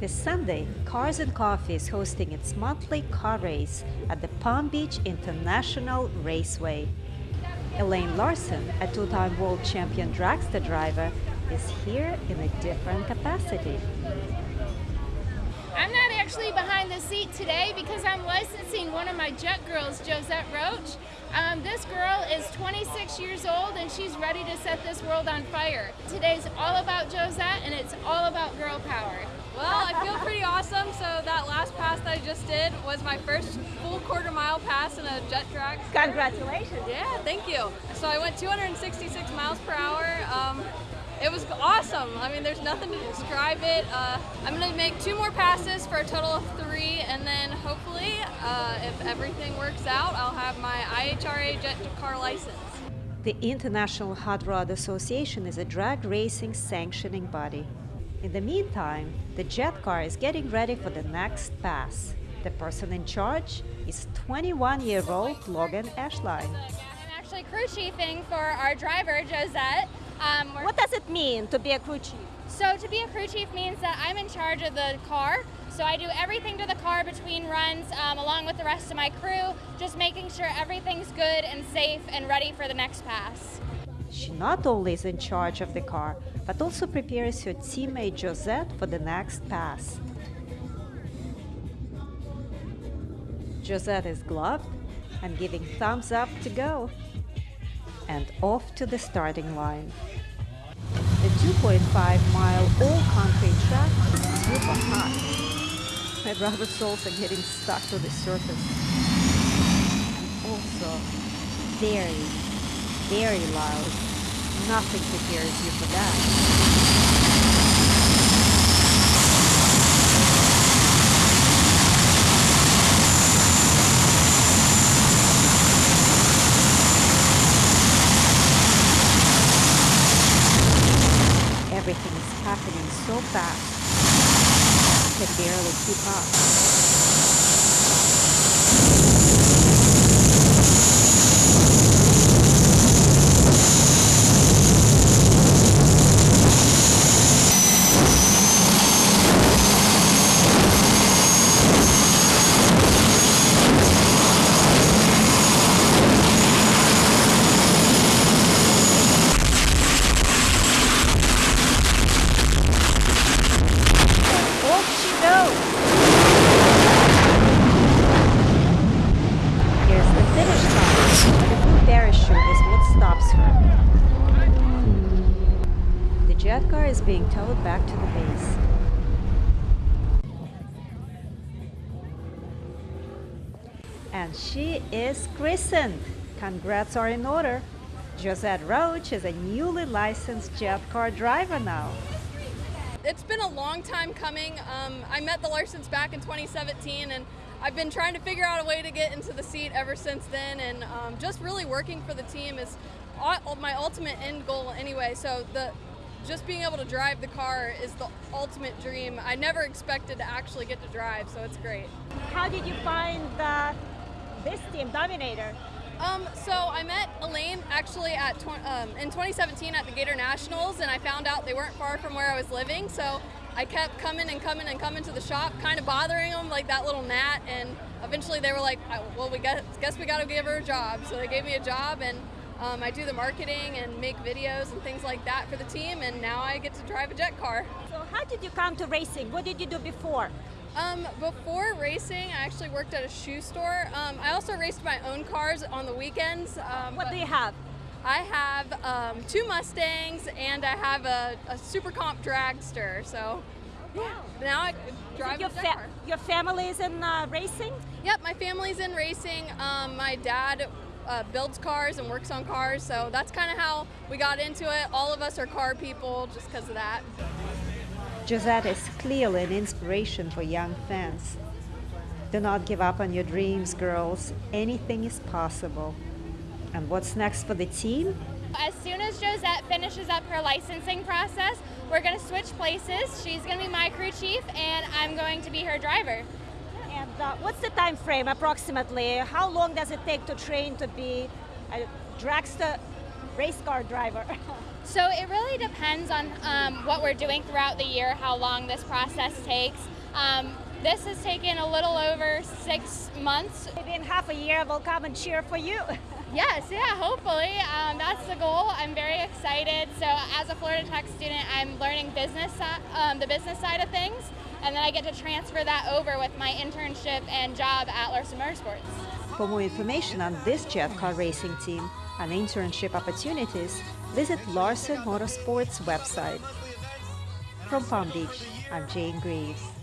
This Sunday, Cars and Coffee is hosting its monthly car race at the Palm Beach International Raceway. Elaine Larson, a two-time world champion dragster driver, is here in a different capacity. I'm not actually behind the seat today because I'm licensing one of my jet girls, Josette Roach. Um, this girl is 26 years old and she's ready to set this world on fire. Today's all about Josette and it's all about girl power. Well, I feel pretty awesome. So that last pass that I just did was my first full quarter mile pass in a jet track. Congratulations. Yeah, thank you. So I went 266 miles per hour. Um, it was awesome. I mean, there's nothing to describe it. Uh, I'm going to make two more passes for a total of three, and then hopefully, uh, if everything works out, I'll have my IHRA jet car license. The International Hot Rod Association is a drag racing sanctioning body. In the meantime, the jet car is getting ready for the next pass. The person in charge is 21-year-old Logan Ashline. I'm actually crew chiefing for our driver, Josette. Um, what does it mean to be a crew chief? So to be a crew chief means that I'm in charge of the car. So I do everything to the car between runs um, along with the rest of my crew, just making sure everything's good and safe and ready for the next pass. She not only is in charge of the car, but also prepares her teammate Josette for the next pass. Josette is gloved and giving thumbs up to go. And off to the starting line. The 2.5 mile all concrete track is super hot. My rubber soles are getting stuck to the surface. And also very, very loud. Nothing prepares you for that. Everything is happening so fast. I can barely keep up. Jet car is being towed back to the base. And she is christened. Congrats are in order. Josette Roach is a newly licensed jet car driver now. It's been a long time coming. Um, I met the Larsons back in 2017 and I've been trying to figure out a way to get into the seat ever since then and um, just really working for the team is my ultimate end goal anyway. So the just being able to drive the car is the ultimate dream. I never expected to actually get to drive, so it's great. How did you find uh, this team, Dominator? Um, so I met Elaine actually at tw- um, in 2017 at the Gator Nationals, and I found out they weren't far from where I was living. So I kept coming and coming and coming to the shop, kind of bothering them like that little gnat. And eventually they were like, "Well, we guess, guess we got to give her a job." So they gave me a job, and um, I do the marketing and make videos and things like that for the team. And now I get to drive a jet car. So how did you come to racing? What did you do before? Um, before racing, I actually worked at a shoe store. Um, I also raced my own cars on the weekends. Um, What do you have? I have um, two Mustangs and I have a, a Super Comp dragster. So yeah, now I drive your, a jet fa- car. your family is in uh, racing? Yep, my family's in racing. Um, my dad uh, builds cars and works on cars, so that's kind of how we got into it. All of us are car people just because of that. Josette is clearly an inspiration for young fans. Do not give up on your dreams, girls. Anything is possible. And what's next for the team? As soon as Josette finishes up her licensing process, we're going to switch places. She's going to be my crew chief, and I'm going to be her driver. Uh, what's the time frame approximately? How long does it take to train to be a dragster race car driver? So it really depends on um, what we're doing throughout the year, how long this process takes. Um, this has taken a little over six months. Maybe in half a year we'll come and cheer for you. Yes, yeah, hopefully. Um, that's the goal. I'm very excited. So as a Florida Tech student, I'm learning business, si- um, the business side of things, and then I get to transfer that over with my internship and job at Larson Motorsports. For more information on this jet car racing team and internship opportunities, visit Larson Motorsports website. From Palm Beach, I'm Jane Greaves.